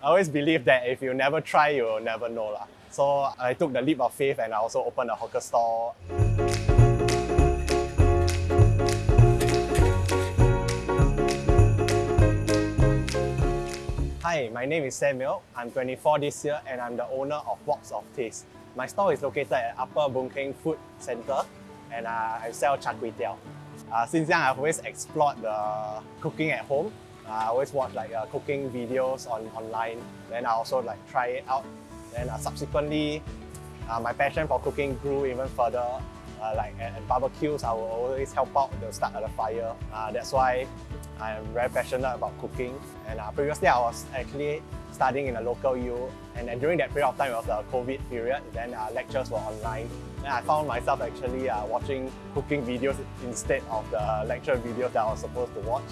I always believe that if you never try, you will never know. lah. So I took the leap of faith and I also opened a hawker store. Hi, my name is Samuel. I'm 24 this year and I'm the owner of Box of Taste. My store is located at Upper Boon Food Center and uh, I sell char kway teow. Uh, since young, I've always explored the cooking at home. I always watch like uh, cooking videos on online. Then I also like try it out. Then uh, subsequently, uh, my passion for cooking grew even further. Uh, like at, at barbecues, I will always help out the start of the fire. Uh, that's why I'm very passionate about cooking. And uh, previously, I was actually studying in a local U. And then during that period of time, it was the COVID period. Then lectures were online. Then I found myself actually watching cooking videos instead of the lecture videos that I was supposed to watch.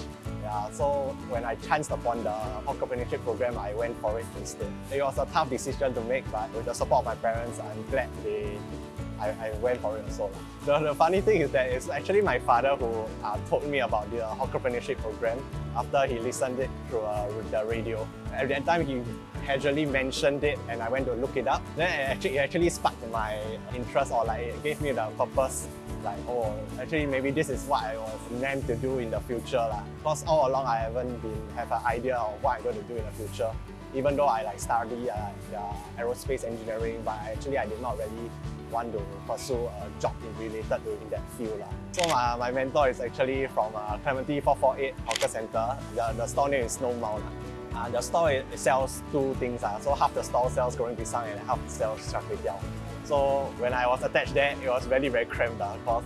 Yeah, so when I chanced upon the entrepreneurship program, I went for it instead. It was a tough decision to make, but with the support of my parents, I'm glad they I, I went for it also. The, the funny thing is that it's actually my father who uh, told me about the entrepreneurship program after he listened it through uh, the radio. At that time, he casually mentioned it and I went to look it up. Then it actually, it actually sparked my interest or like it gave me the purpose like, oh, actually maybe this is what I was meant to do in the future. lah. Because all along I haven't been have an idea of what I'm going to do in the future. Even though I like study uh, aerospace engineering, but actually I did not really want to pursue a job related to in that field. lah. So my, my mentor is actually from uh, Clementi 448 Hawker Center. The, the store name is Snow Mount. Uh, the store it, sells two things. Uh. So half the store sells goreng pisang and half sells char kway teow. So when I was attached there, it was very, very cramped uh, because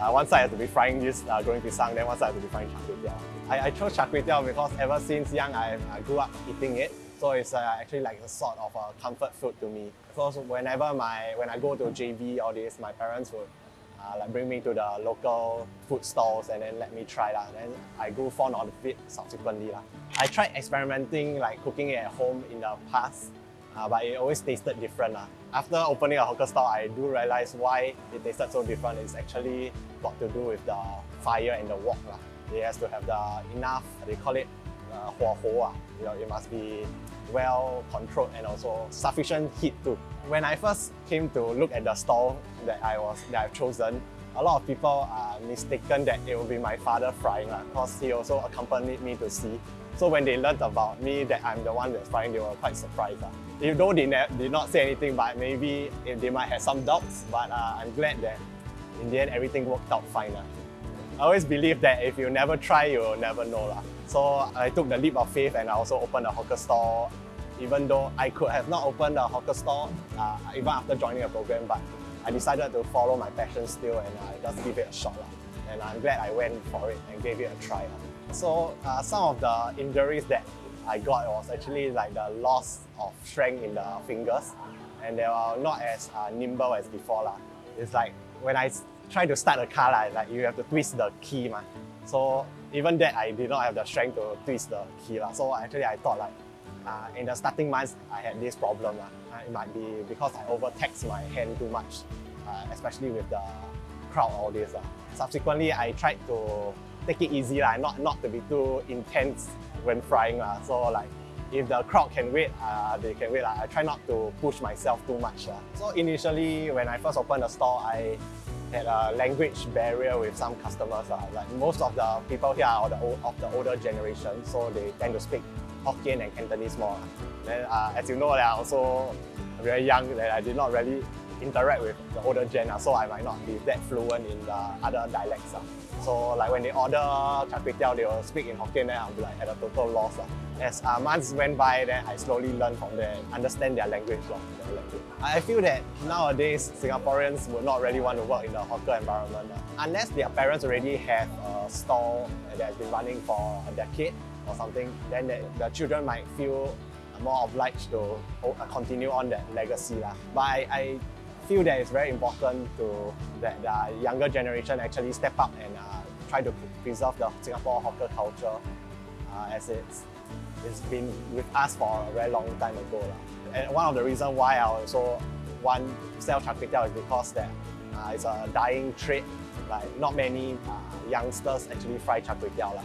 uh, one side has to be frying this uh, goreng pisang, then one side has to be frying char kway teow. I, I chose char kway teow because ever since young, I, I grew up eating it. So it's uh, actually like a sort of a comfort food to me. So whenever my when I go to JB or this, my parents would uh, like bring me to the local food stalls and then let me try that. Then I grew fond of it subsequently. lah. I tried experimenting like cooking it at home in the past, uh, but it always tasted different. lah. After opening a hawker store, I do realize why it tasted so different. It's actually got to do with the fire and the wok. lah. It has to have the enough, they call it uh, 火候 ah. You know, it must be well controlled and also sufficient heat too. When I first came to look at the stall that I was that I've chosen, a lot of people are mistaken that it will be my father frying because he also accompanied me to see. So when they learned about me that I'm the one that's frying, they were quite surprised. ah. Even though they did not say anything, but maybe they might have some doubts, but uh, I'm glad that in the end everything worked out fine. ah. I always believe that if you never try, you will never know. lah. So I took the leap of faith and I also opened a hawker store. Even though I could have not opened a hawker store uh, even after joining a program, but I decided to follow my passion still and I just give it a shot. lah. And I'm glad I went for it and gave it a try. So uh, some of the injuries that I got was actually like the loss of strength in the fingers and they were not as uh, nimble as before. lah. It's like when I try to start a car, lah, like you have to twist the key. Ma. So even that, I did not have the strength to twist the key. lah. So actually, I thought like uh, in the starting months, I had this problem. Uh, It might be because I overtaxed my hand too much, uh, especially with the crowd, all this. lah. Subsequently, I tried to take it easy, lah, not, not to be too intense when frying. lah. So like if the crowd can wait, uh, they can wait. I try not to push myself too much. lah. So initially, when I first opened the store, I had a language barrier with some customers. lah. Like most of the people here are the, old, of the older generation, so they tend to speak Hokkien and Cantonese more. Then uh, as you know, are also very young, that I did not really interact with the older gen, lah, so I might not be that fluent in the other dialects. lah. So like when they order char kway teow, they will speak in Hokkien, then I'll be like at a total loss. lah. As uh, months went by, then I slowly learned from them, understand their language. lah, their language. I feel that nowadays Singaporeans would not really want to work in the hawker environment unless their parents already have a stall that has been running for a decade or something. Then the, the children might feel more obliged to uh, continue on that legacy lah. But I, I feel that it's very important to that the younger generation actually step up and uh, try to preserve the Singapore hawker culture uh, as it's it's been with us for a very long time ago. lah. And one of the reasons why I also want to sell char kway teow is because that uh, it's a dying trade. Like not many uh, youngsters actually fry char kway teow.